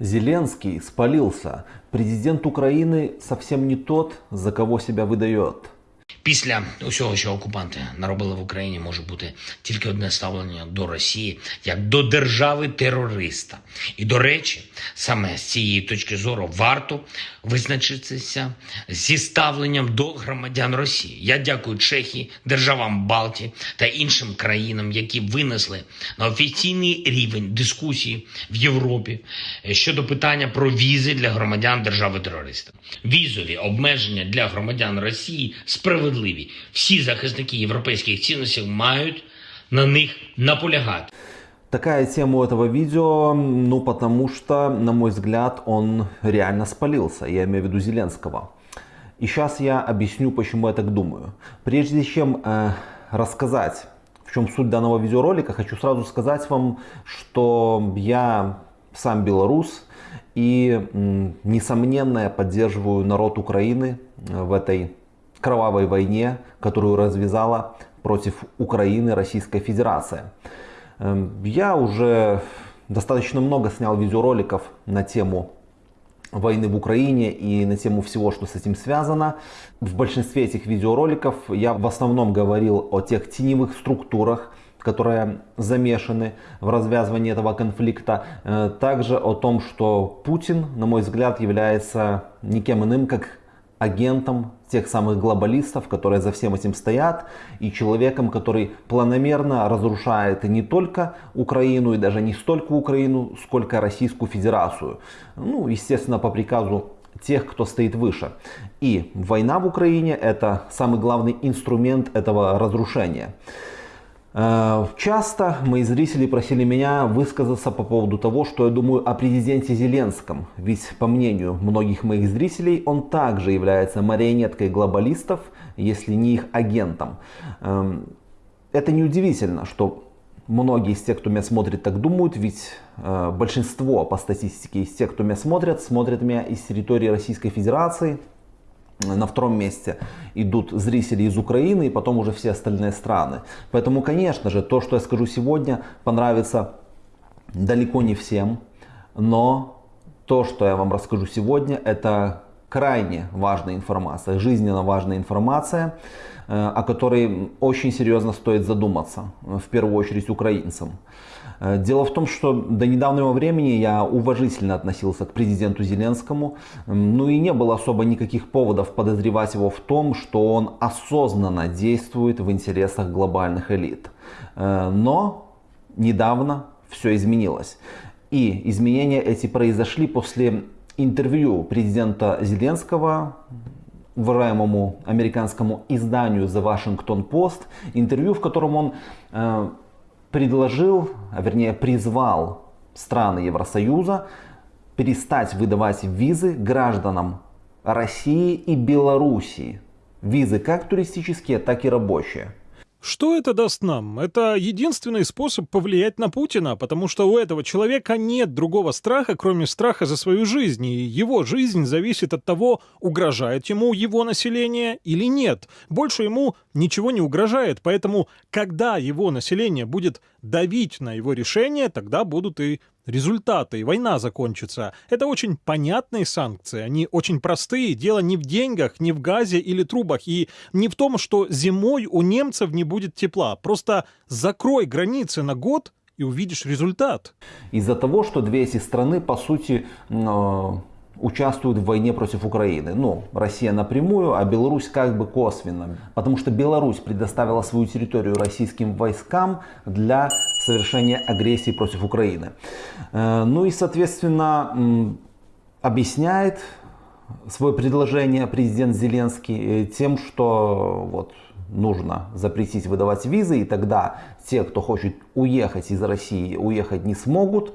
Зеленский спалился. Президент Украины совсем не тот, за кого себя выдает. Після усього, що окупанти наробили в Україні, може бути тільки одне ставлення до Росії як до держави терориста. І до речі, саме з цієї точки зору варто визначитися зі ставленням до громадян Росії. Я дякую Чехії, державам Балтії та іншим країнам, які винесли на офіційний рівень дискусії в Європі щодо питання про візи для громадян держави терориста. Візові обмеження для громадян Росії справедливі. Всі захисники європейських цінностей мають на них наполягати. Такая тема у этого видео, ну потому что, на мой взгляд, он реально спалился, я имею в виду Зеленского. И сейчас я объясню, почему я так думаю. Прежде чем э, рассказать, в чем суть данного видеоролика, хочу сразу сказать вам, что я сам белорус и, м, несомненно, я поддерживаю народ Украины в этой кровавой войне, которую развязала против Украины Российская Федерация. Эм, Я уже достаточно много снял видеороликов на тему войны в Украине и на тему всего, что с этим связано. В большинстве этих видеороликов я в основном говорил о тех теневых структурах, которые замешаны в развязывании этого конфликта. Э, Также о том, что Путин, на мой взгляд, является никем иным, как агентом тех самых глобалистов, которые за всем этим стоят, и человеком, который планомерно разрушает не только Украину, и даже не столько Украину, сколько Российскую Федерацию. Ну, естественно, по приказу тех, кто стоит выше. И война в Украине это самый главный инструмент этого разрушения. Э, Часто мои зрители просили меня высказаться по поводу того, что я думаю о президенте Зеленском. Ведь, по мнению многих моих зрителей, он также является марионеткой глобалистов, если не их агентом. Эм, Это неудивительно, что многие из тех, кто меня смотрит, так думают, ведь э, большинство по статистике из тех, кто меня смотрят, смотрят меня из территории Российской Федерации, на втором месте идут зрители из Украины и потом уже все остальные страны. Поэтому, конечно же, то, что я скажу сегодня, понравится далеко не всем. Но то, что я вам расскажу сегодня, это крайне важная информация, жизненно важная информация, э, о которой очень серьезно стоит задуматься, э, в первую очередь украинцам. Э, Дело в том, что до недавнего времени я уважительно относился к президенту Зеленскому, ну и не было особо никаких поводов подозревать его в том, что он осознанно действует в интересах глобальных элит. Э, Но недавно все изменилось. И изменения эти произошли после интервью президента Зеленского уважаемому американскому изданию The Washington Post, интервью, в котором он э, предложил, а вернее призвал страны Евросоюза перестать выдавать визы гражданам России и Белоруссии. Визы как туристические, так и рабочие. Что это даст нам? Это единственный способ повлиять на Путина, потому что у этого человека нет другого страха, кроме страха за свою жизнь. И его жизнь зависит от того, угрожает ему его население или нет. Больше ему ничего не угрожает, поэтому когда его население будет давить на его решение, тогда будут и результаты, война закончится. Это очень понятные санкции, они очень простые. Дело не в деньгах, не в газе или трубах, и не в том, что зимой у немцев не будет тепла. Просто закрой границы на год и увидишь результат. Из-за того, что две эти страны, по сути, э, участвуют в войне против Украины. Ну, Россия напрямую, а Беларусь как бы косвенно. Потому что Беларусь предоставила свою территорию российским войскам для совершения агрессии против Украины. Э, Ну и, соответственно, объясняет свое предложение президент Зеленский э, тем, что вот нужно запретить выдавать визы, и тогда те, кто хочет уехать из России, уехать не смогут,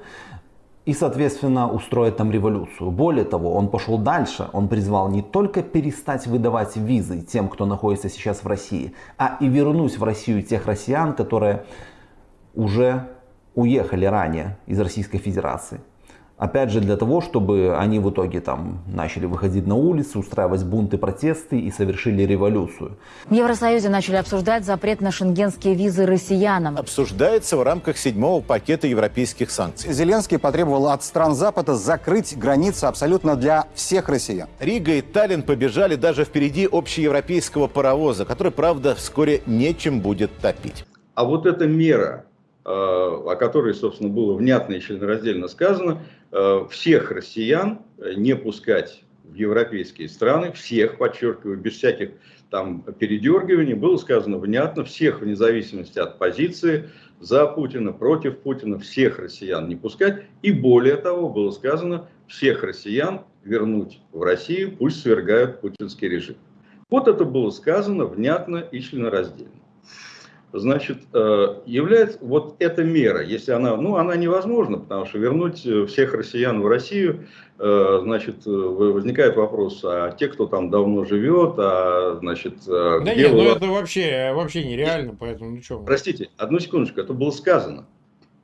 и, соответственно, устроить там революцию. Более того, он пошел дальше, он призвал не только перестать выдавать визы тем, кто находится сейчас в России, а и вернуть в Россию тех россиян, которые уже уехали ранее из Российской Федерации. Опять же, для того, чтобы они в итоге там начали выходить на улицы, устраивать бунты, протесты и совершили революцию. В Евросоюзе начали обсуждать запрет на шенгенские визы россиянам. Обсуждается в рамках седьмого пакета европейских санкций. Зеленский потребовал от стран Запада закрыть границы абсолютно для всех россиян. Рига и Таллин побежали даже впереди общеевропейского паровоза, который, правда, вскоре нечем будет топить. А вот эта мера, э, о которой, собственно, было внятно и членораздельно сказано, всех россиян э, не пускать в европейские страны, всех, подчеркиваю, без всяких там передергиваний, было сказано внятно, всех вне зависимости от позиции, за Путина, против Путина, всех россиян не пускать. И более того, было сказано, всех россиян вернуть в Россию, пусть свергают путинский режим. Вот это было сказано внятно и членораздельно значит, э, является вот эта мера, если она, ну, она невозможна, потому что вернуть э, всех россиян в Россию, э, значит, возникает вопрос, а те, кто там давно живет, а, значит... Да нет, ну это вообще, вообще нереально, поэтому ничего. Простите, одну секундочку, это было сказано.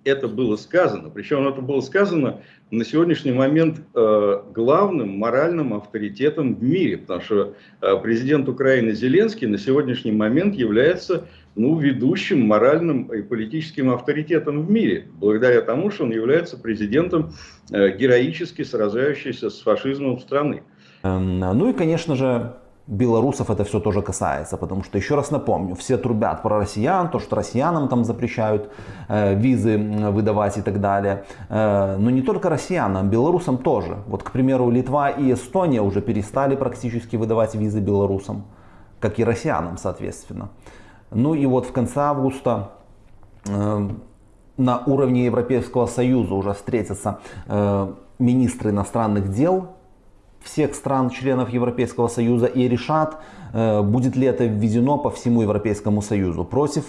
Это было сказано, причем это было сказано на сегодняшний момент главным моральным авторитетом в мире, потому что президент Украины Зеленский на сегодняшний момент является ну, ведущим моральным и политическим авторитетом в мире, благодаря тому, что он является президентом э, героически сражающейся с фашизмом страны. Эм, ну и, конечно же, белорусов это все тоже касается, потому что, еще раз напомню, все трубят про россиян, то, что россиянам там запрещают э, визы выдавать и так далее. Э, но не только россиянам, белорусам тоже. Вот, к примеру, Литва и Эстония уже перестали практически выдавать визы белорусам, как и россиянам, соответственно. Ну и вот в конце августа э, на уровне Европейского Союза уже встретятся э, министры иностранных дел всех стран-членов Европейского Союза и решат, э, будет ли это введено по всему Европейскому Союзу. Против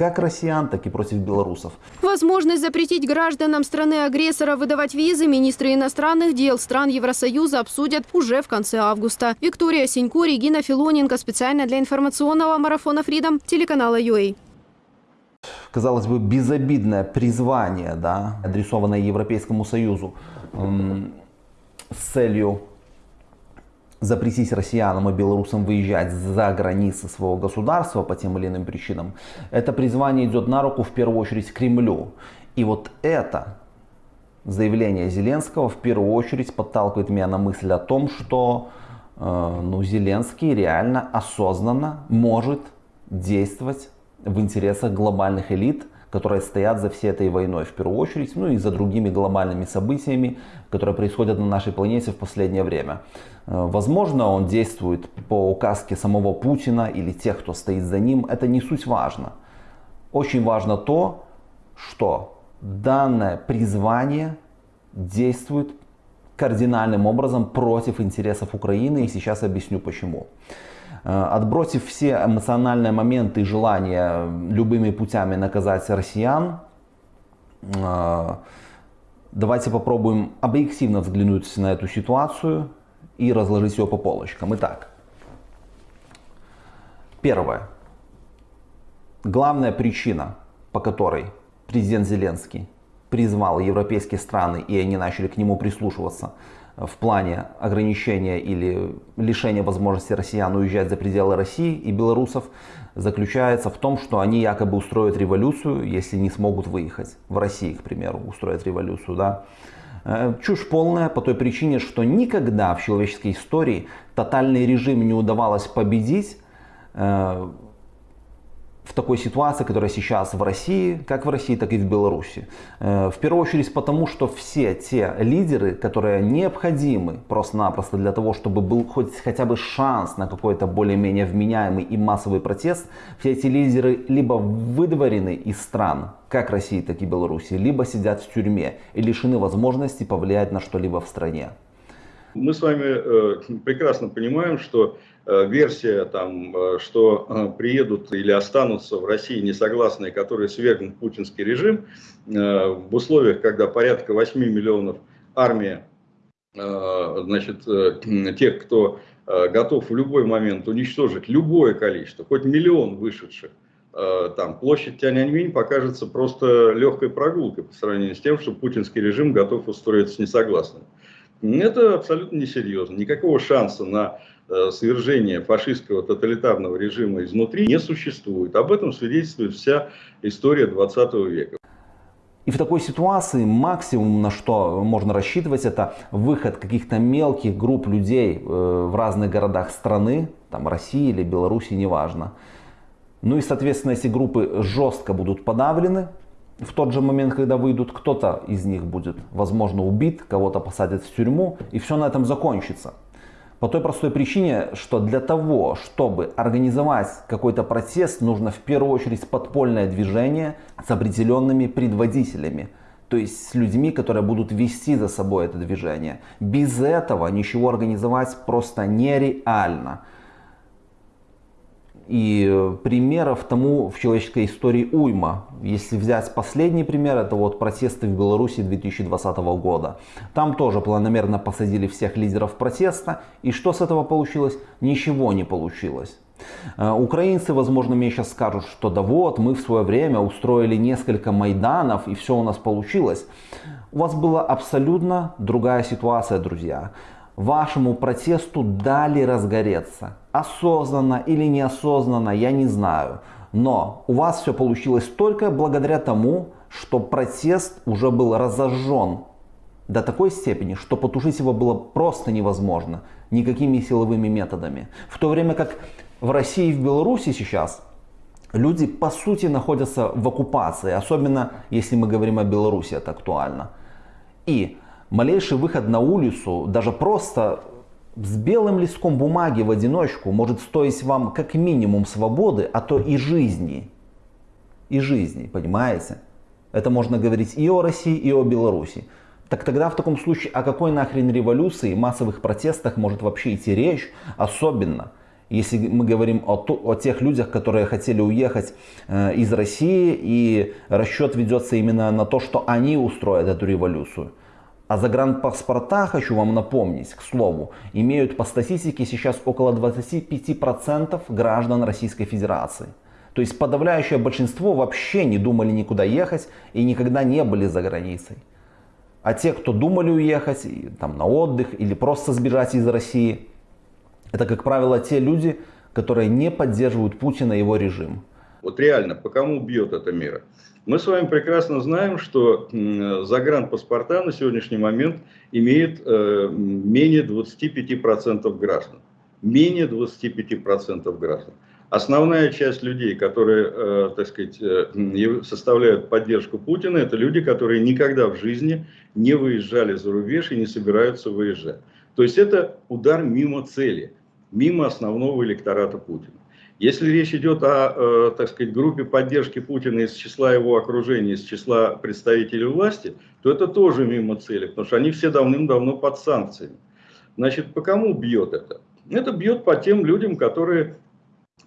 как россиян, так и против белорусов. Возможность запретить гражданам страны-агрессора выдавать визы министры иностранных дел стран Евросоюза обсудят уже в конце августа. Виктория Синько, Регина Филоненко. Специально для информационного марафона Freedom телеканала UA казалось бы, безобидное призвание, да, адресованное Европейскому Союзу эм, с целью запретить россиянам и белорусам выезжать за границы своего государства по тем или иным причинам, это призвание идет на руку в первую очередь Кремлю. И вот это заявление Зеленского в первую очередь подталкивает меня на мысль о том, что э, ну, Зеленский реально осознанно может действовать в интересах глобальных элит, которые стоят за всей этой войной в первую очередь, ну и за другими глобальными событиями, которые происходят на нашей планете в последнее время. Э, возможно, он действует по указке самого Путина или тех, кто стоит за ним. Это не суть важно. Очень важно то, что данное призвание действует кардинальным образом против интересов Украины. И сейчас объясню почему. Э, отбросив все эмоциональные моменты и желания любыми путями наказать россиян, э, давайте попробуем объективно взглянуть на эту ситуацию и разложить ее по полочкам. Итак, первое. Главная причина, по которой президент Зеленский призвал европейские страны, и они начали к нему прислушиваться, в плане ограничения или лишения возможности россиян уезжать за пределы России и белорусов заключается в том, что они якобы устроят революцию, если не смогут выехать. В России, к примеру, устроят революцию. Да? Э, чушь полная по той причине, что никогда в человеческой истории тотальный режим не удавалось победить. Э, в такой ситуации, которая сейчас в России, как в России, так и в Беларуси. Э, в первую очередь потому, что все те лидеры, которые необходимы просто-напросто для того, чтобы был хоть хотя бы шанс на какой-то более-менее вменяемый и массовый протест, все эти лидеры либо выдворены из стран, как России, так и Беларуси, либо сидят в тюрьме и лишены возможности повлиять на что-либо в стране. Мы с вами э, прекрасно понимаем, что версия, там, э, что э, приедут или останутся в России несогласные, которые свергнут путинский режим, э, в условиях, когда порядка 8 миллионов армия, э, значит, э, тех, кто э, готов в любой момент уничтожить любое количество, хоть миллион вышедших э, там, площадь Тяньаньминь покажется просто легкой прогулкой по сравнению с тем, что путинский режим готов устроиться с несогласным. Это абсолютно несерьезно. Никакого шанса на э, свержение фашистского тоталитарного режима изнутри не существует. Об этом свидетельствует вся история 20 века. И в такой ситуации максимум, на что можно рассчитывать, это выход каких-то мелких групп людей э, в разных городах страны, там России или Беларуси, неважно. Ну и, соответственно, эти группы жестко будут подавлены, в тот же момент, когда выйдут, кто-то из них будет, возможно, убит, кого-то посадят в тюрьму, и все на этом закончится. По той простой причине, что для того, чтобы организовать какой-то протест, нужно в первую очередь подпольное движение с определенными предводителями. То есть с людьми, которые будут вести за собой это движение. Без этого ничего организовать просто нереально. И примеров тому в человеческой истории уйма. Если взять последний пример, это вот протесты в Беларуси 2020 года. Там тоже планомерно посадили всех лидеров протеста. И что с этого получилось? Ничего не получилось. Э, украинцы, возможно, мне сейчас скажут, что да вот, мы в свое время устроили несколько майданов и все у нас получилось. У вас была абсолютно другая ситуация, друзья вашему протесту дали разгореться. Осознанно или неосознанно, я не знаю. Но у вас все получилось только благодаря тому, что протест уже был разожжен до такой степени, что потушить его было просто невозможно никакими силовыми методами. В то время как в России и в Беларуси сейчас люди по сути находятся в оккупации, особенно если мы говорим о Беларуси, это актуально. И малейший выход на улицу, даже просто с белым листком бумаги в одиночку может стоить вам как минимум свободы, а то и жизни. И жизни, понимаете? Это можно говорить и о России, и о Беларуси. Так тогда в таком случае о какой нахрен революции, массовых протестах может вообще идти речь? Особенно, если мы говорим о, о тех людях, которые хотели уехать э, из России, и расчет ведется именно на то, что они устроят эту революцию. А загранпаспорта, хочу вам напомнить, к слову, имеют по статистике сейчас около 25% граждан Российской Федерации. То есть подавляющее большинство вообще не думали никуда ехать и никогда не были за границей. А те, кто думали уехать там, на отдых или просто сбежать из России, это, как правило, те люди, которые не поддерживают Путина и его режим. Вот реально, по кому бьет эта мера? Мы с вами прекрасно знаем, что загранпаспорта на сегодняшний момент имеет э, менее 25% граждан. Менее 25% граждан. Основная часть людей, которые, э, так сказать, э, составляют поддержку Путина, это люди, которые никогда в жизни не выезжали за рубеж и не собираются выезжать. То есть это удар мимо цели, мимо основного электората Путина. Если речь идет о, э, так сказать, группе поддержки Путина из числа его окружения, из числа представителей власти, то это тоже мимо цели, потому что они все давным-давно под санкциями. Значит, по кому бьет это? Это бьет по тем людям, которые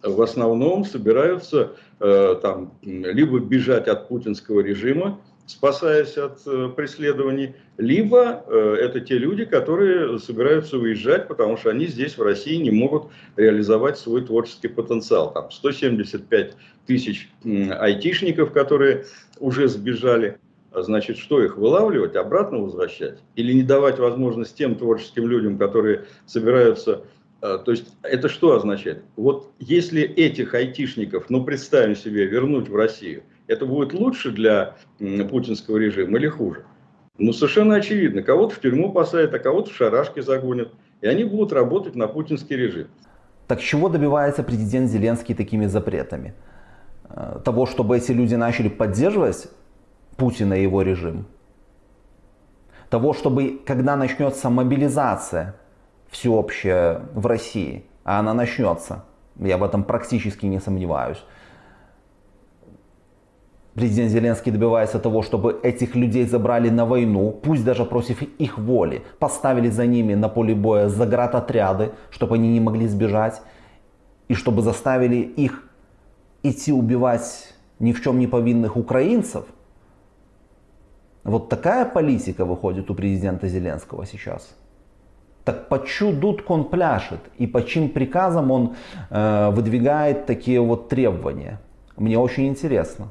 в основном собираются э, там, либо бежать от путинского режима, спасаясь от э, преследований, либо э, это те люди, которые собираются уезжать, потому что они здесь, в России, не могут реализовать свой творческий потенциал. Там 175 тысяч айтишников, которые уже сбежали. А значит, что их вылавливать, обратно возвращать? Или не давать возможность тем творческим людям, которые собираются... Э, то есть это что означает? Вот если этих айтишников, ну представим себе, вернуть в Россию – это будет лучше для путинского режима или хуже? Ну, совершенно очевидно. Кого-то в тюрьму посадят, а кого-то в шарашки загонят. И они будут работать на путинский режим. Так чего добивается президент Зеленский такими запретами? Э, того, чтобы эти люди начали поддерживать Путина и его режим? Того, чтобы, когда начнется мобилизация всеобщая в России, а она начнется, я в этом практически не сомневаюсь, Президент Зеленский добивается того, чтобы этих людей забрали на войну, пусть даже против их воли, поставили за ними на поле боя заградотряды, чтобы они не могли сбежать, и чтобы заставили их идти убивать ни в чем не повинных украинцев. Вот такая политика выходит у президента Зеленского сейчас. Так по чью дудку он пляшет и по чьим приказам он э, выдвигает такие вот требования? Мне очень интересно.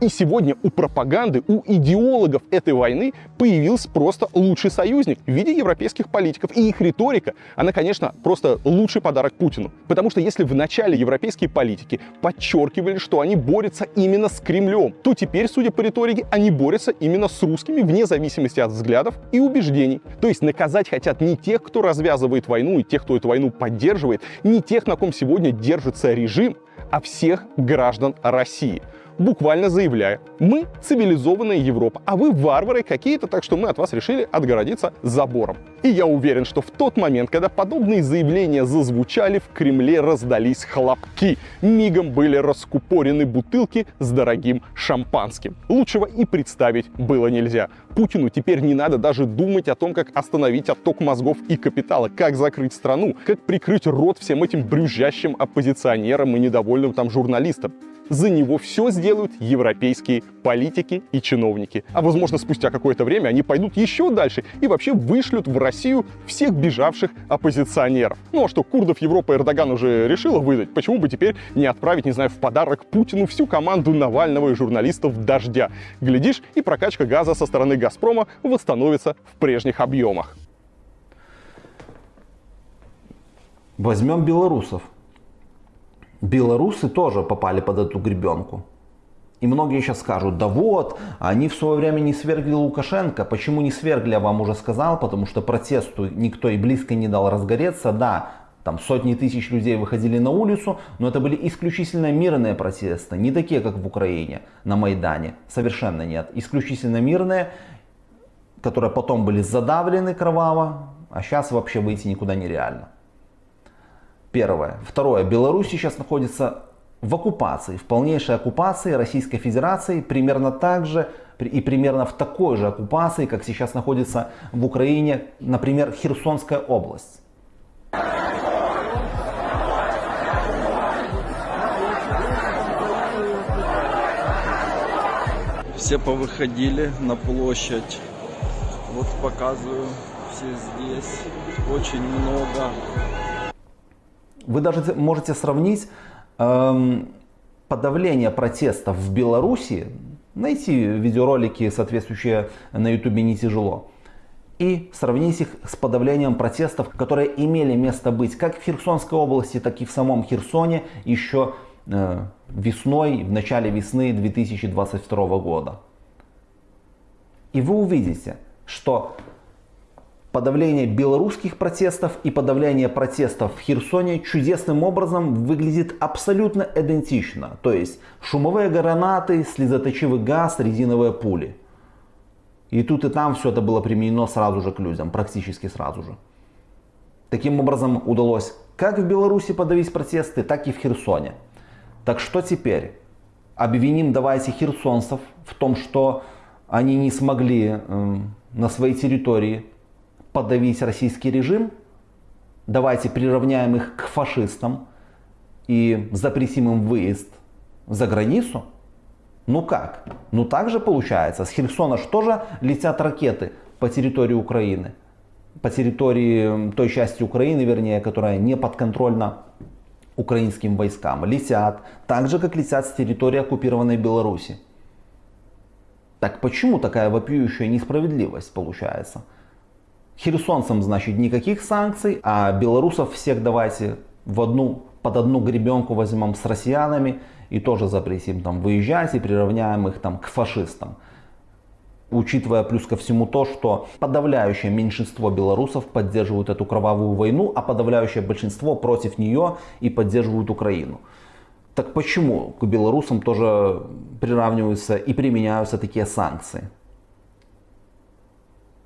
И сегодня у пропаганды, у идеологов этой войны появился просто лучший союзник в виде европейских политиков. И их риторика, она, конечно, просто лучший подарок Путину. Потому что если в начале европейские политики подчеркивали, что они борются именно с Кремлем, то теперь, судя по риторике, они борются именно с русскими вне зависимости от взглядов и убеждений. То есть наказать хотят не тех, кто развязывает войну и тех, кто эту войну поддерживает, не тех, на ком сегодня держится режим, а всех граждан России буквально заявляя, мы цивилизованная Европа, а вы варвары какие-то, так что мы от вас решили отгородиться забором. И я уверен, что в тот момент, когда подобные заявления зазвучали, в Кремле раздались хлопки. Мигом были раскупорены бутылки с дорогим шампанским. Лучшего и представить было нельзя. Путину теперь не надо даже думать о том, как остановить отток мозгов и капитала, как закрыть страну, как прикрыть рот всем этим брюзжащим оппозиционерам и недовольным там журналистам за него все сделают европейские политики и чиновники. А возможно, спустя какое-то время они пойдут еще дальше и вообще вышлют в Россию всех бежавших оппозиционеров. Ну а что, курдов Европа Эрдоган уже решила выдать, почему бы теперь не отправить, не знаю, в подарок Путину всю команду Навального и журналистов «Дождя»? Глядишь, и прокачка газа со стороны «Газпрома» восстановится в прежних объемах. Возьмем белорусов белорусы тоже попали под эту гребенку. И многие сейчас скажут, да вот, они в свое время не свергли Лукашенко. Почему не свергли, я вам уже сказал, потому что протесту никто и близко не дал разгореться. Да, там сотни тысяч людей выходили на улицу, но это были исключительно мирные протесты, не такие, как в Украине, на Майдане. Совершенно нет. Исключительно мирные, которые потом были задавлены кроваво, а сейчас вообще выйти никуда нереально. Первое. Второе. Беларусь сейчас находится в оккупации, в полнейшей оккупации Российской Федерации, примерно так же и примерно в такой же оккупации, как сейчас находится в Украине, например, Херсонская область. Все повыходили на площадь. Вот показываю, все здесь. Очень много вы даже можете сравнить эм, подавление протестов в Беларуси, найти видеоролики соответствующие на ютубе не тяжело, и сравнить их с подавлением протестов, которые имели место быть как в Херсонской области, так и в самом Херсоне еще весной, в начале весны 2022 года. И вы увидите, что Подавление белорусских протестов и подавление протестов в Херсоне чудесным образом выглядит абсолютно идентично. То есть шумовые гранаты, слезоточивый газ, резиновые пули. И тут и там все это было применено сразу же к людям, практически сразу же. Таким образом удалось как в Беларуси подавить протесты, так и в Херсоне. Так что теперь? Обвиним давайте херсонцев в том, что они не смогли э, на своей территории подавить российский режим, давайте приравняем их к фашистам и запретим им выезд за границу. Ну как? Ну так же получается. С Херсона что же летят ракеты по территории Украины? По территории той части Украины, вернее, которая не подконтрольна украинским войскам. Летят так же, как летят с территории оккупированной Беларуси. Так почему такая вопиющая несправедливость получается? Херсонцам, значит, никаких санкций, а белорусов всех давайте в одну, под одну гребенку возьмем с россиянами и тоже запретим там выезжать и приравняем их там к фашистам. Учитывая плюс ко всему то, что подавляющее меньшинство белорусов поддерживают эту кровавую войну, а подавляющее большинство против нее и поддерживают Украину. Так почему к белорусам тоже приравниваются и применяются такие санкции?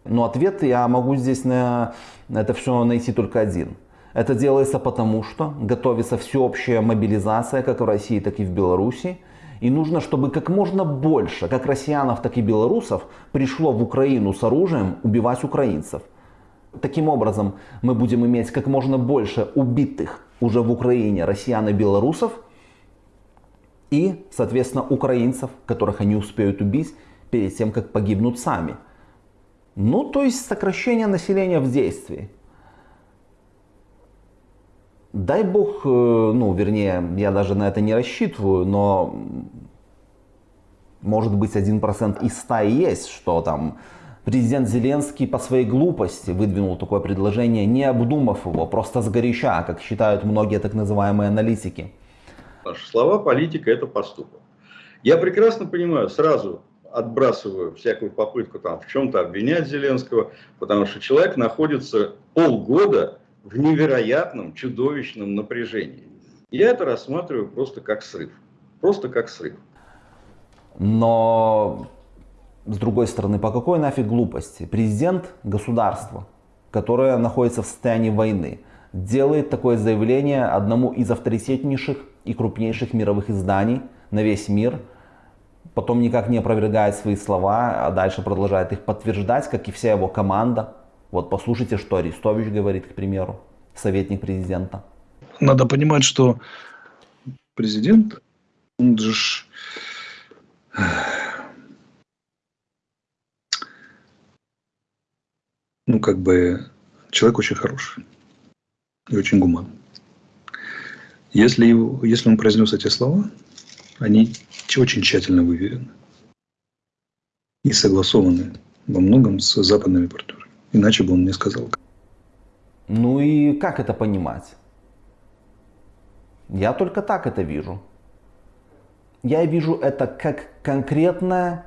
Но ответ я могу здесь на это все найти только один. Это делается потому, что готовится всеобщая мобилизация как в России, так и в Беларуси. И нужно, чтобы как можно больше, как россиянов, так и белорусов, пришло в Украину с оружием убивать украинцев. Таким образом, мы будем иметь как можно больше убитых уже в Украине россиян и белорусов, и, соответственно, украинцев, которых они успеют убить перед тем, как погибнут сами. Ну, то есть сокращение населения в действии. дай бог, э, ну, вернее, я даже на это не рассчитываю, но может быть 1% из 100 и есть, что там президент Зеленский по своей глупости выдвинул такое предложение, не обдумав его, просто сгоряча, как считают многие так называемые аналитики. Наши слова политика – это поступок. Я прекрасно понимаю, сразу отбрасываю всякую попытку там в чем-то обвинять Зеленского, потому что человек находится полгода в невероятном, чудовищном напряжении. Я это рассматриваю просто как срыв. Просто как срыв. Но, с другой стороны, по какой нафиг глупости? Президент государства, которое находится в состоянии войны, делает такое заявление одному из авторитетнейших и крупнейших мировых изданий на весь мир, потом никак не опровергает свои слова, а дальше продолжает их подтверждать, как и вся его команда. Вот послушайте, что Арестович говорит, к примеру, советник президента. Надо понимать, что президент, он же ну, как бы, человек очень хороший и очень гуман. Если, его, если он произнес эти слова, они очень тщательно выверены и согласованы во многом с западными партнерами. Иначе бы он не сказал. Ну и как это понимать? Я только так это вижу. Я вижу это как конкретное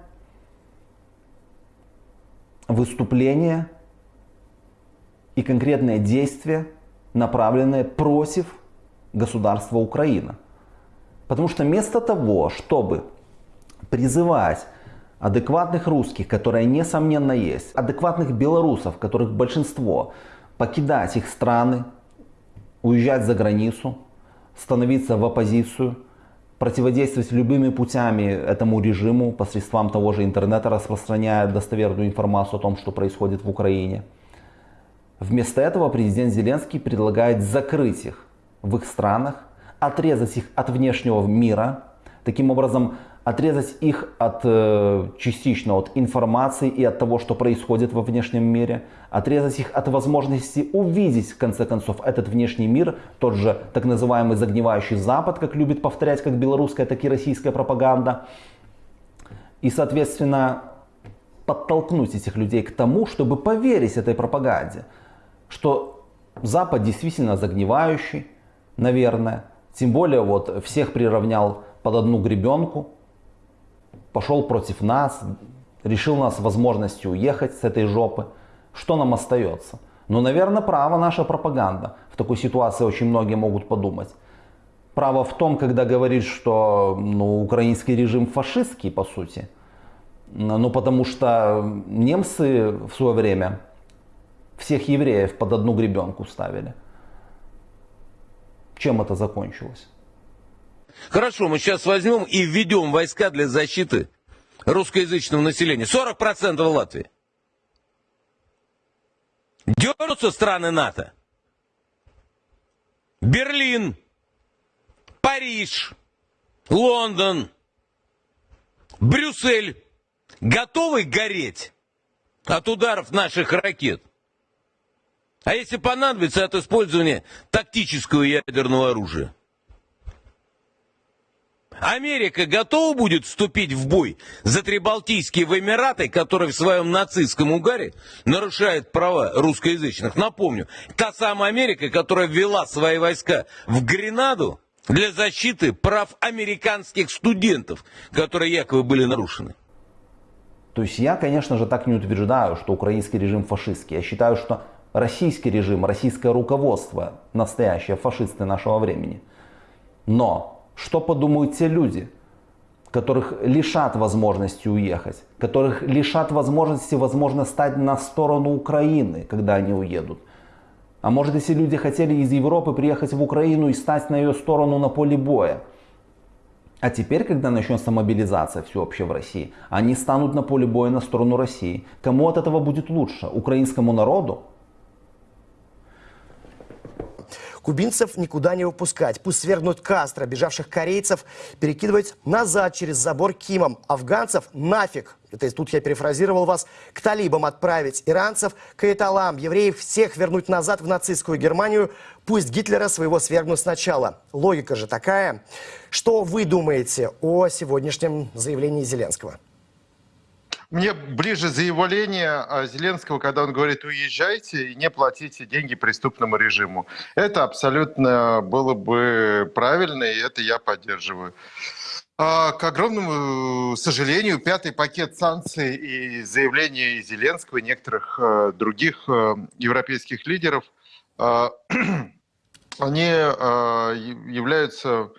выступление и конкретное действие, направленное против государства Украина. Потому что вместо того, чтобы призывать адекватных русских, которые несомненно есть, адекватных белорусов, которых большинство, покидать их страны, уезжать за границу, становиться в оппозицию, противодействовать любыми путями этому режиму, посредством того же интернета, распространяя достоверную информацию о том, что происходит в Украине. Вместо этого президент Зеленский предлагает закрыть их в их странах, отрезать их от внешнего мира, таким образом отрезать их от, э, частично от информации и от того, что происходит во внешнем мире, отрезать их от возможности увидеть, в конце концов, этот внешний мир, тот же так называемый загнивающий Запад, как любит повторять как белорусская, так и российская пропаганда. И, соответственно, подтолкнуть этих людей к тому, чтобы поверить этой пропаганде, что Запад действительно загнивающий, наверное. Тем более вот всех приравнял под одну гребенку, пошел против нас, решил нас возможностью уехать с этой жопы. Что нам остается? Ну, наверное, право наша пропаганда. В такой ситуации очень многие могут подумать. Право в том, когда говорит, что ну, украинский режим фашистский, по сути. Ну, потому что немцы в свое время всех евреев под одну гребенку ставили. Чем это закончилось? Хорошо, мы сейчас возьмем и введем войска для защиты русскоязычного населения. 40% в Латвии. Дернутся страны НАТО. Берлин, Париж, Лондон, Брюссель готовы гореть от ударов наших ракет. А если понадобится от использования тактического ядерного оружия? Америка готова будет вступить в бой за Трибалтийские Эмираты, которые в своем нацистском угаре нарушают права русскоязычных. Напомню, та самая Америка, которая ввела свои войска в Гренаду для защиты прав американских студентов, которые якобы были нарушены. То есть я, конечно же, так не утверждаю, что украинский режим фашистский. Я считаю, что российский режим, российское руководство настоящие фашисты нашего времени. Но что подумают те люди, которых лишат возможности уехать, которых лишат возможности, возможно, стать на сторону Украины, когда они уедут. А может, если люди хотели из Европы приехать в Украину и стать на ее сторону на поле боя. А теперь, когда начнется мобилизация всеобщая в России, они станут на поле боя на сторону России. Кому от этого будет лучше? Украинскому народу Кубинцев никуда не выпускать. Пусть свергнут Кастро, бежавших корейцев перекидывать назад через забор Кимом. Афганцев нафиг. Это тут я перефразировал вас. К талибам отправить иранцев, к эталам, евреев всех вернуть назад в нацистскую Германию. Пусть Гитлера своего свергнут сначала. Логика же такая. Что вы думаете о сегодняшнем заявлении Зеленского? Мне ближе заявление а, Зеленского, когда он говорит, уезжайте и не платите деньги преступному режиму. Это абсолютно было бы правильно, и это я поддерживаю. А, к огромному сожалению, пятый пакет санкций и заявления Зеленского и некоторых э, других э, европейских лидеров, э, они являются,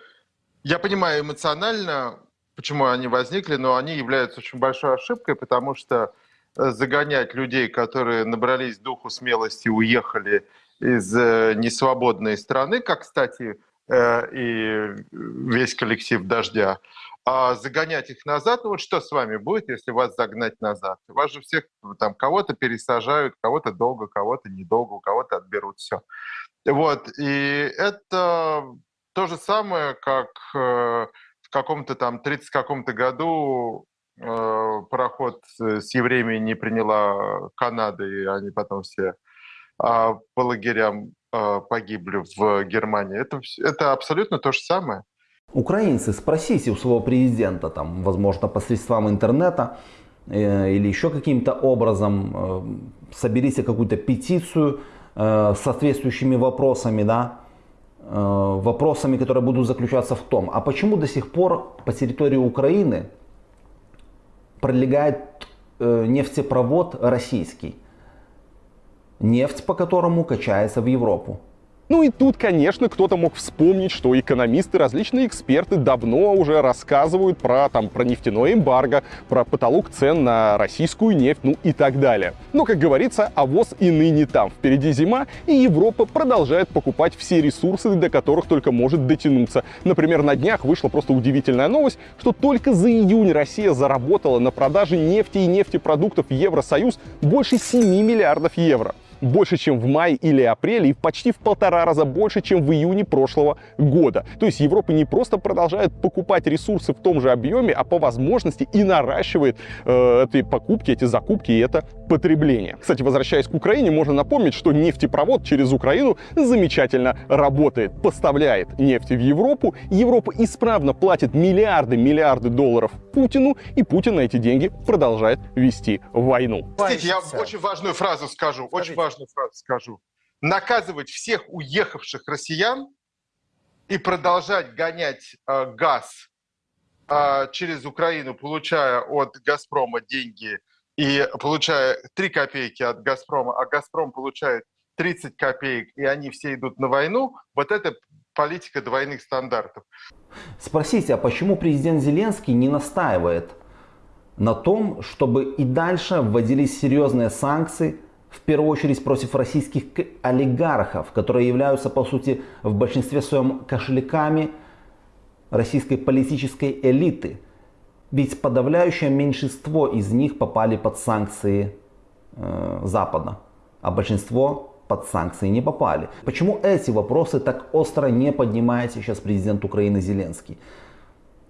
я понимаю, эмоционально почему они возникли, но они являются очень большой ошибкой, потому что э, загонять людей, которые набрались духу смелости, уехали из э, несвободной страны, как, кстати, э, и весь коллектив «Дождя», а загонять их назад, ну вот что с вами будет, если вас загнать назад? Вас же всех, там, кого-то пересажают, кого-то долго, кого-то недолго, у кого-то отберут все. Вот, и это то же самое, как в каком-то там 30 каком-то году э, пароход с евреями не приняла Канада, и они потом все э, по лагерям э, погибли в Германии. Это, это абсолютно то же самое. Украинцы, спросите у своего президента, там, возможно, посредством интернета э, или еще каким-то образом, э, соберите какую-то петицию э, с соответствующими вопросами, да, вопросами, которые будут заключаться в том, а почему до сих пор по территории Украины пролегает э, нефтепровод российский, нефть по которому качается в Европу. Ну и тут, конечно, кто-то мог вспомнить, что экономисты, различные эксперты давно уже рассказывают про, там, про нефтяное эмбарго, про потолок цен на российскую нефть, ну и так далее. Но, как говорится, авоз и ныне там. Впереди зима, и Европа продолжает покупать все ресурсы, до которых только может дотянуться. Например, на днях вышла просто удивительная новость, что только за июнь Россия заработала на продаже нефти и нефтепродуктов Евросоюз больше 7 миллиардов евро больше, чем в мае или апреле и почти в полтора раза больше, чем в июне прошлого года. То есть Европа не просто продолжает покупать ресурсы в том же объеме, а по возможности и наращивает э, эти покупки, эти закупки и это потребление. Кстати, возвращаясь к Украине, можно напомнить, что нефтепровод через Украину замечательно работает, поставляет нефть в Европу, Европа исправно платит миллиарды, миллиарды долларов Путину, и Путин на эти деньги продолжает вести войну. Простите, я очень важную фразу скажу, очень важную важную фразу скажу. Наказывать всех уехавших россиян и продолжать гонять э, газ э, через Украину, получая от «Газпрома» деньги и получая 3 копейки от «Газпрома», а «Газпром» получает 30 копеек, и они все идут на войну, вот это политика двойных стандартов. Спросите, а почему президент Зеленский не настаивает на том, чтобы и дальше вводились серьезные санкции в первую очередь против российских олигархов, которые являются, по сути, в большинстве своем кошельками российской политической элиты. Ведь подавляющее меньшинство из них попали под санкции э, Запада, а большинство под санкции не попали. Почему эти вопросы так остро не поднимает сейчас президент Украины Зеленский?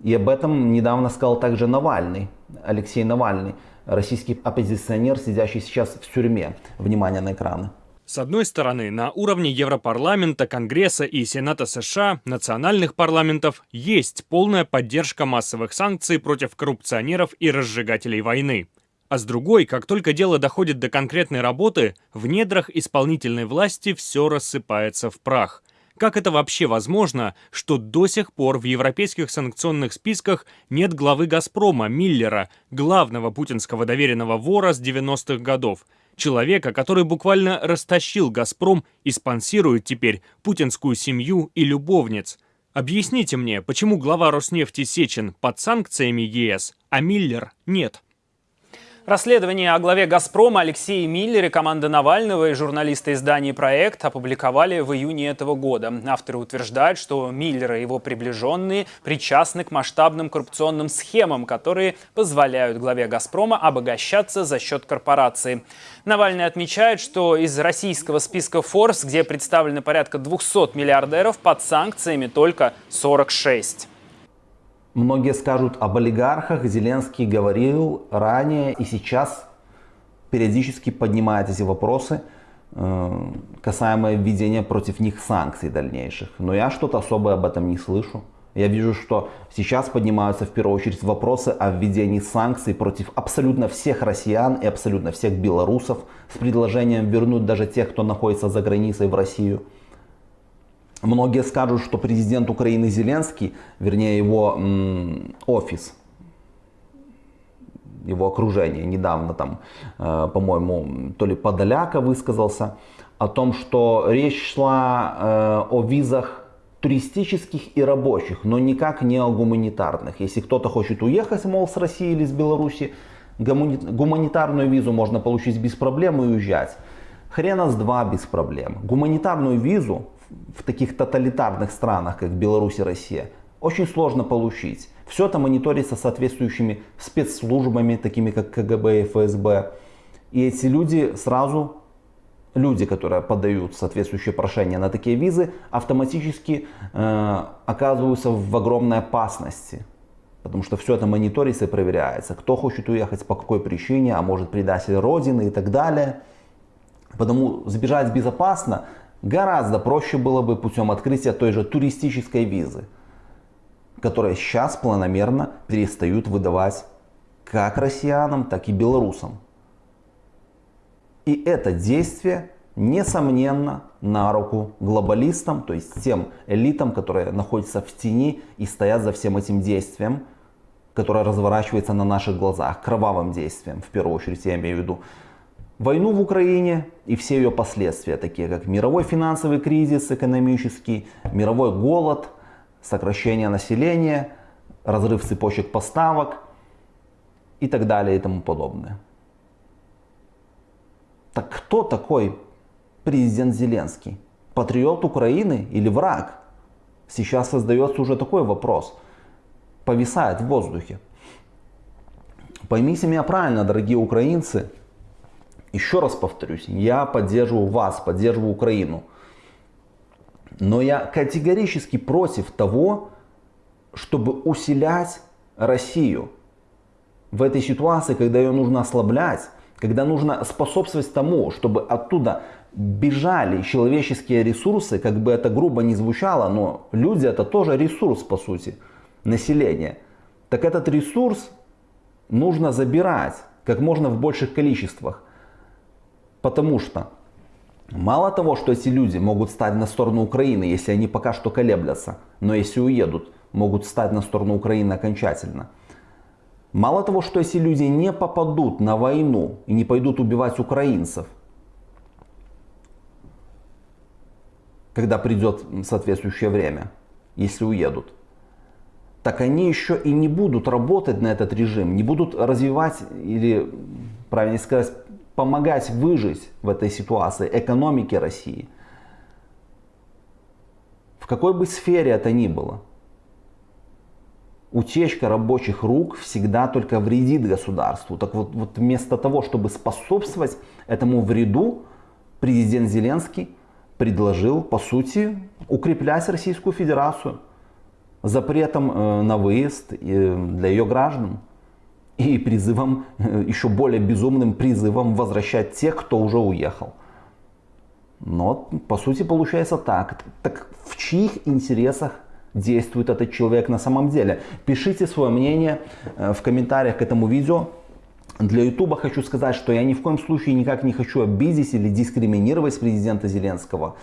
И об этом недавно сказал также Навальный, Алексей Навальный российский оппозиционер, сидящий сейчас в тюрьме. Внимание на экраны. С одной стороны, на уровне Европарламента, Конгресса и Сената США, национальных парламентов, есть полная поддержка массовых санкций против коррупционеров и разжигателей войны. А с другой, как только дело доходит до конкретной работы, в недрах исполнительной власти все рассыпается в прах – как это вообще возможно, что до сих пор в европейских санкционных списках нет главы «Газпрома» Миллера, главного путинского доверенного вора с 90-х годов? Человека, который буквально растащил «Газпром» и спонсирует теперь путинскую семью и любовниц. Объясните мне, почему глава Роснефти Сечин под санкциями ЕС, а Миллер нет? Расследование о главе «Газпрома» Алексее Миллере команда Навального и журналисты издания «Проект» опубликовали в июне этого года. Авторы утверждают, что Миллер и его приближенные причастны к масштабным коррупционным схемам, которые позволяют главе «Газпрома» обогащаться за счет корпорации. Навальный отмечает, что из российского списка Forbes, где представлены порядка 200 миллиардеров, под санкциями только 46. Многие скажут об олигархах. Зеленский говорил ранее и сейчас периодически поднимает эти вопросы, э, касаемо введения против них санкций дальнейших. Но я что-то особое об этом не слышу. Я вижу, что сейчас поднимаются в первую очередь вопросы о введении санкций против абсолютно всех россиян и абсолютно всех белорусов с предложением вернуть даже тех, кто находится за границей в Россию. Многие скажут, что президент Украины Зеленский, вернее его офис, его окружение недавно там, э, по-моему, то ли Подоляка высказался о том, что речь шла э, о визах туристических и рабочих, но никак не о гуманитарных. Если кто-то хочет уехать, мол, с России или с Беларуси, гуманитарную визу можно получить без проблем и уезжать. Хрена с два без проблем. Гуманитарную визу в таких тоталитарных странах, как Беларусь и Россия, очень сложно получить. Все это мониторится соответствующими спецслужбами, такими как КГБ и ФСБ. И эти люди сразу, люди, которые подают соответствующие прошения на такие визы, автоматически э, оказываются в огромной опасности. Потому что все это мониторится и проверяется. Кто хочет уехать, по какой причине, а может предатель Родины и так далее. Потому сбежать безопасно Гораздо проще было бы путем открытия той же туристической визы, которая сейчас планомерно перестают выдавать как россиянам, так и белорусам. И это действие, несомненно, на руку глобалистам, то есть тем элитам, которые находятся в тени и стоят за всем этим действием, которое разворачивается на наших глазах, кровавым действием, в первую очередь я имею в виду войну в Украине и все ее последствия, такие как мировой финансовый кризис экономический, мировой голод, сокращение населения, разрыв цепочек поставок и так далее и тому подобное. Так кто такой президент Зеленский? Патриот Украины или враг? Сейчас создается уже такой вопрос. Повисает в воздухе. Поймите меня правильно, дорогие украинцы, еще раз повторюсь, я поддерживаю вас, поддерживаю Украину. Но я категорически против того, чтобы усилять Россию в этой ситуации, когда ее нужно ослаблять, когда нужно способствовать тому, чтобы оттуда бежали человеческие ресурсы, как бы это грубо не звучало, но люди это тоже ресурс по сути, население. Так этот ресурс нужно забирать как можно в больших количествах. Потому что мало того, что эти люди могут стать на сторону Украины, если они пока что колеблятся, но если уедут, могут стать на сторону Украины окончательно. Мало того, что эти люди не попадут на войну и не пойдут убивать украинцев, когда придет соответствующее время, если уедут, так они еще и не будут работать на этот режим, не будут развивать или, правильно сказать, помогать выжить в этой ситуации экономике России. В какой бы сфере это ни было. Утечка рабочих рук всегда только вредит государству. Так вот, вот вместо того, чтобы способствовать этому вреду, президент Зеленский предложил, по сути, укреплять Российскую Федерацию запретом э, на выезд э, для ее граждан и призывом, э, еще более безумным призывом возвращать тех, кто уже уехал. Но по сути получается так. Так в чьих интересах действует этот человек на самом деле? Пишите свое мнение э, в комментариях к этому видео. Для Ютуба хочу сказать, что я ни в коем случае никак не хочу обидеть или дискриминировать президента Зеленского.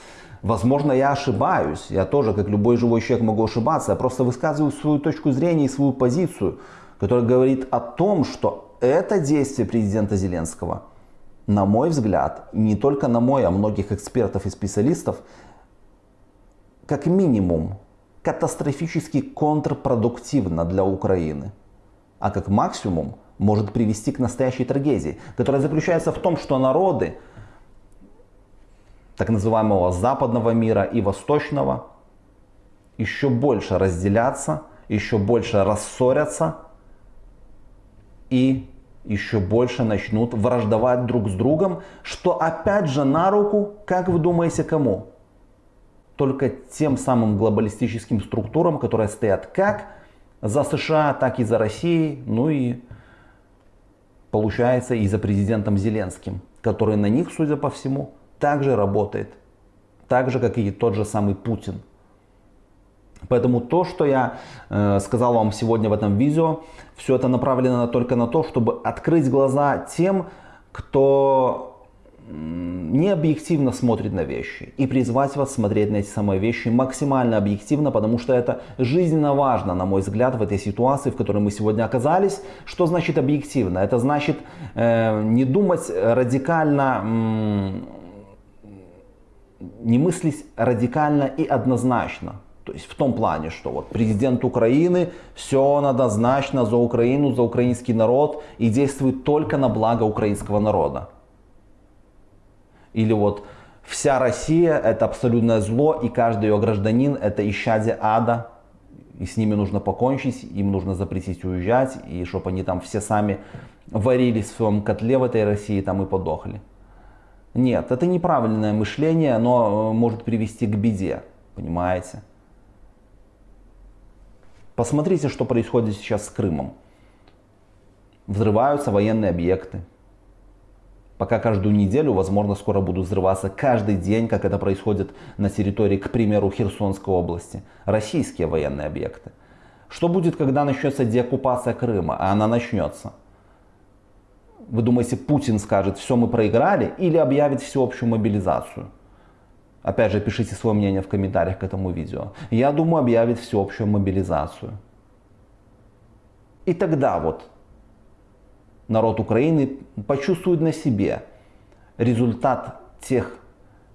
Возможно, я ошибаюсь. Я тоже, как любой живой человек, могу ошибаться. Я просто высказываю свою точку зрения и свою позицию который говорит о том, что это действие президента Зеленского, на мой взгляд, не только на мой, а многих экспертов и специалистов, как минимум катастрофически контрпродуктивно для Украины, а как максимум может привести к настоящей трагедии, которая заключается в том, что народы так называемого западного мира и восточного еще больше разделятся, еще больше рассорятся и еще больше начнут враждовать друг с другом, что опять же на руку, как вы думаете, кому? Только тем самым глобалистическим структурам, которые стоят как за США, так и за Россией, ну и получается и за президентом Зеленским, который на них, судя по всему, также работает. Так же, как и тот же самый Путин. Поэтому то, что я э, сказал вам сегодня в этом видео, все это направлено только на то, чтобы открыть глаза тем, кто не объективно смотрит на вещи и призвать вас смотреть на эти самые вещи максимально объективно, потому что это жизненно важно, на мой взгляд, в этой ситуации, в которой мы сегодня оказались. Что значит объективно? Это значит э, не думать радикально, не мыслить радикально и однозначно. То есть в том плане, что вот президент Украины, все он однозначно за Украину, за украинский народ и действует только на благо украинского народа. Или вот вся Россия это абсолютное зло и каждый ее гражданин это исчадие ада. И с ними нужно покончить, им нужно запретить уезжать, и чтобы они там все сами варились в своем котле в этой России там и подохли. Нет, это неправильное мышление, оно э, может привести к беде, понимаете? Посмотрите, что происходит сейчас с Крымом. Взрываются военные объекты. Пока каждую неделю, возможно, скоро будут взрываться каждый день, как это происходит на территории, к примеру, Херсонской области. Российские военные объекты. Что будет, когда начнется деоккупация Крыма? А она начнется. Вы думаете, Путин скажет, все, мы проиграли, или объявит всеобщую мобилизацию? Опять же, пишите свое мнение в комментариях к этому видео. Я думаю, объявит всеобщую мобилизацию. И тогда вот народ Украины почувствует на себе результат тех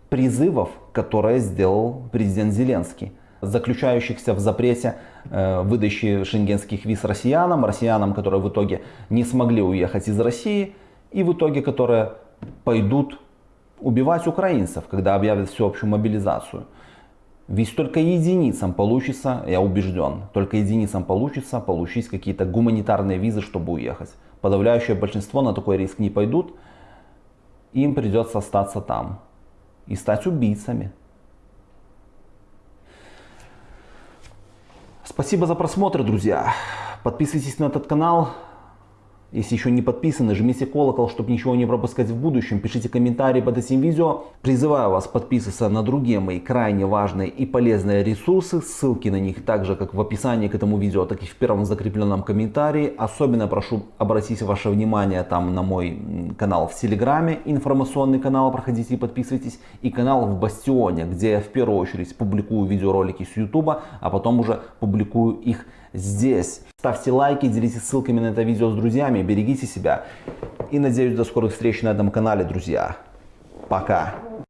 призывов, которые сделал президент Зеленский, заключающихся в запрете э, выдачи шенгенских виз россиянам, россиянам, которые в итоге не смогли уехать из России, и в итоге которые пойдут убивать украинцев, когда объявят всеобщую мобилизацию. Ведь только единицам получится, я убежден, только единицам получится получить какие-то гуманитарные визы, чтобы уехать. Подавляющее большинство на такой риск не пойдут, им придется остаться там и стать убийцами. Спасибо за просмотр, друзья. Подписывайтесь на этот канал. Если еще не подписаны, жмите колокол, чтобы ничего не пропускать в будущем. Пишите комментарии под этим видео. Призываю вас подписываться на другие мои крайне важные и полезные ресурсы. Ссылки на них также как в описании к этому видео, так и в первом закрепленном комментарии. Особенно прошу обратить ваше внимание там на мой канал в Телеграме, информационный канал, проходите и подписывайтесь. И канал в Бастионе, где я в первую очередь публикую видеоролики с Ютуба, а потом уже публикую их здесь. Ставьте лайки, делитесь ссылками на это видео с друзьями, берегите себя. И надеюсь до скорых встреч на этом канале, друзья. Пока.